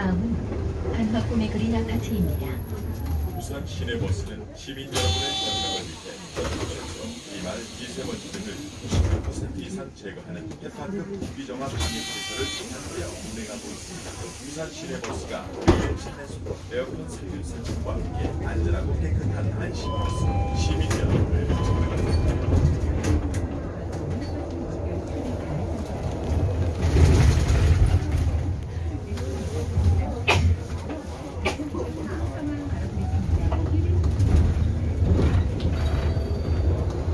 다음은 한화 꿈의 그린 아파트입니다. 부산 시내버스는 시민 여러분의 건강을 위해 전국에서 비말, 미세먼지 등을 98% 이상 제거하는 해파급 무기정화 방역 시설을 생산하여 운행하고 있습니다. 부산 시내버스가 위험신내수도 에어컨 세율 상승과 함께 안전하고 깨끗한 안심버스 시민 여러분을 축복합니다.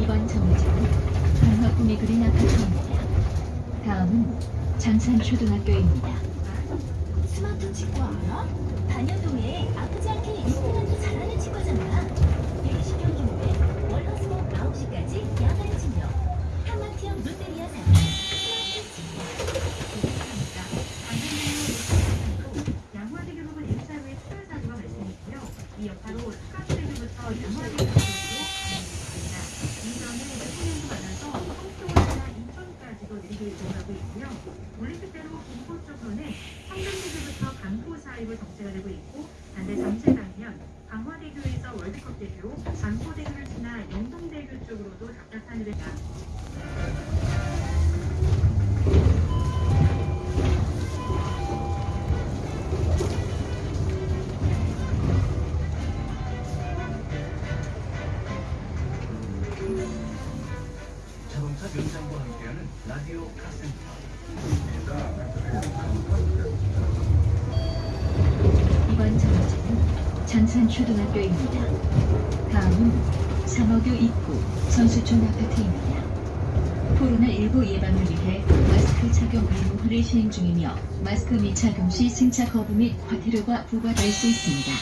이번 정류장은 한화 꿈의 그린 아파트입니다. 다음은 장산초등학교입니다. 스마트 치과 알아? 단연동에 아프지 않게 임플란트 잘하는 치과잖아. 120년 규모에 월화수목 9시까지 야간 진료. 한마티형 롯데리아 산 스마트 치과. 양화대교 부분 1차 후에 추월 사고가 발생했고요. 이 여파로 스카스대교부터 양화대교 쪽으로 가능합니다. 이전에 대통령도 만나서 성수원이나 인천까지도 내리고 이동하고 있고요. 올림픽대로 김포 쪽로는 성남대교부터 강포 사이로 정체가 되고 있고 반대 전체 방면 강화 월드컵대교, 반포대교를 지나 영동대교 쪽으로도 답답한 흐름입니다. 자동차 명장과 함께하는 라디오 카센터. 이번 정류장 은 장산초등학교입니다. 다음은 상어교 입구 선수촌 아파트입니다. 코로나19 예방을 위해 마스크 착용 의무화를 시행 중이며 마스크 미착용 시 승차 거부 및 과태료가 부과될 수 있습니다.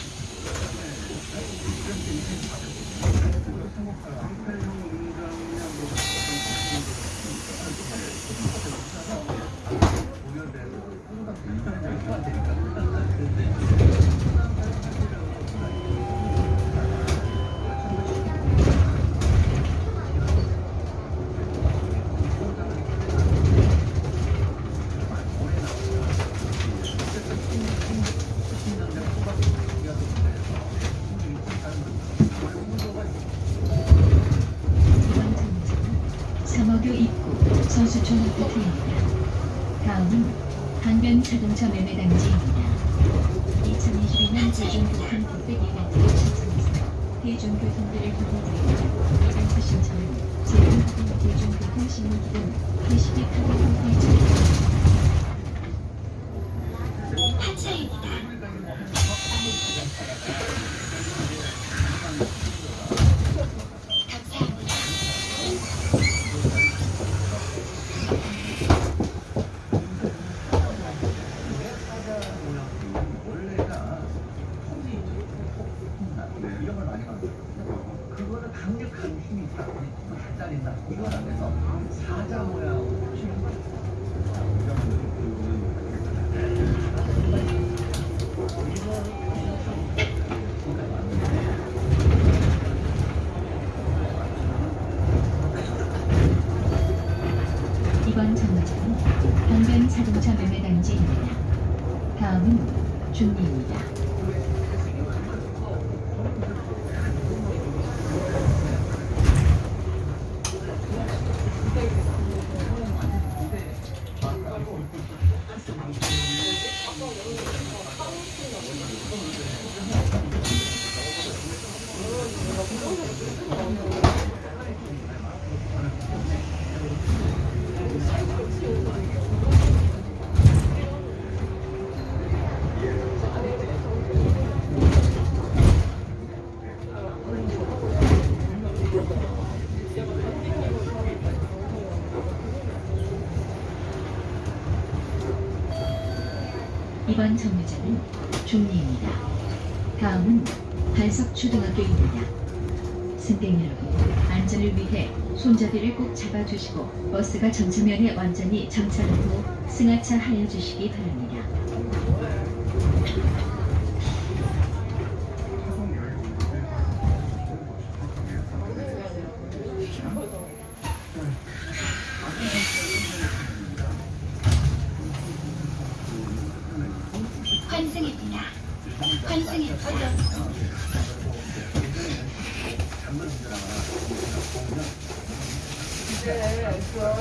이번 삼어교 입구 선수촌 아파트입니다. 다음은 강변 자동차 매매 단지입니다. 2022년 대중교통 국백 이벤트를 신청해서 대중교통비를 부과드리고 이벤트 신청은 제휴하는 대중교통 신문기금 게시비 카드 홈페이지입니다. 하차입니다. 원래가 콩이 콩 이런 걸 많이 만들어요. 그거는 강력한 힘이 있다. 발달있다. 이걸 안 해서 사자 모양으로 치는 거예요. 이번 정류장은 강변 자동차 매매 단지입니다. 다음은 중리입니다. 이번 정류장은 중리입니다. 다음은 한석초등학교입니다. 승객 여러분, 안전을 위해 손잡이를 꼭 잡아주시고 버스가 전차면에 완전히 정차한 후 승하차 하여 주시기 바랍니다.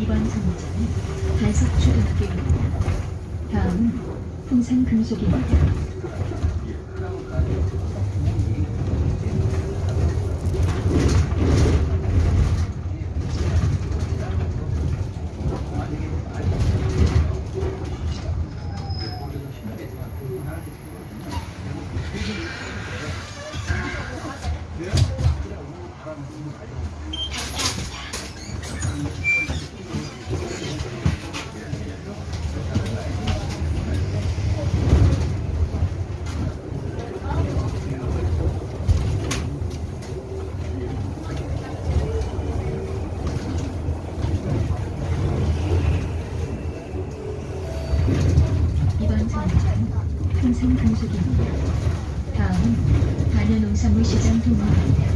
이번 정류장은 단석초등학교입니다. 다음은 풍산금속입니다. 정류장은 풍산금속입니다. 다음은 단연농산물 시장 동호입니다.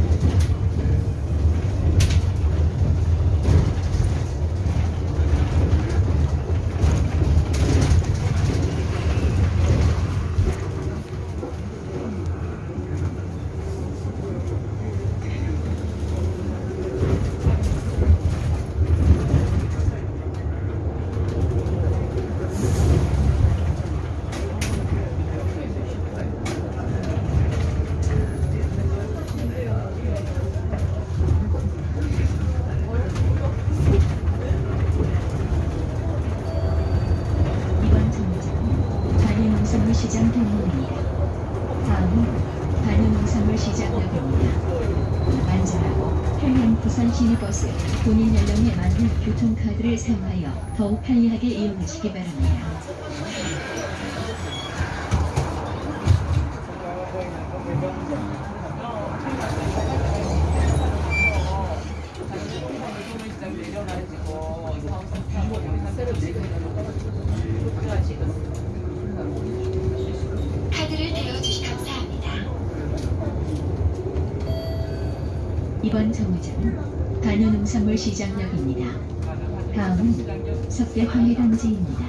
이번 정류장은 단연농산물 동호입니다. 다음은 단연농산물시장역입니다. 안전하고 편리한 부산 시내버스 본인 연령에 맞는 교통카드를 사용하여 더욱 편리하게 이용하시기 바랍니다. 카드를 대여주시 감사합니다. 이번 정류장은 단연농산물시장역입니다. 다음은 석대 황해단지입니다.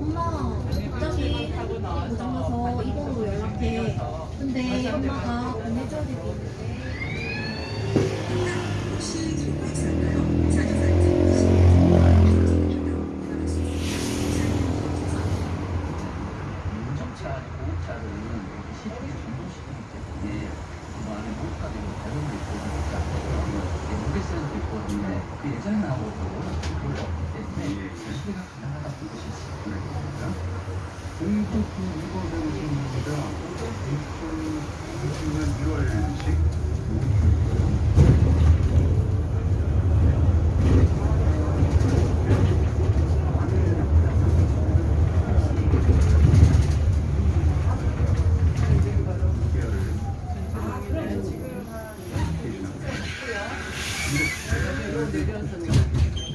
엄마, 갑자기 핸드폰이 고장나서 이번으로 연락해. 근데 엄마가 보내줘야 그 나오고 별로 없기 때문에 시대가 가능하다고 볼수 있습니다. 공급 이거 되는 겁니다. 2020년 1월식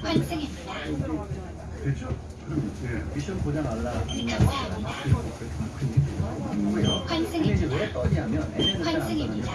환승입니다. 됐죠? 그럼 예. 미션 보장 알라. 감사합니다. 근데 환승입니다.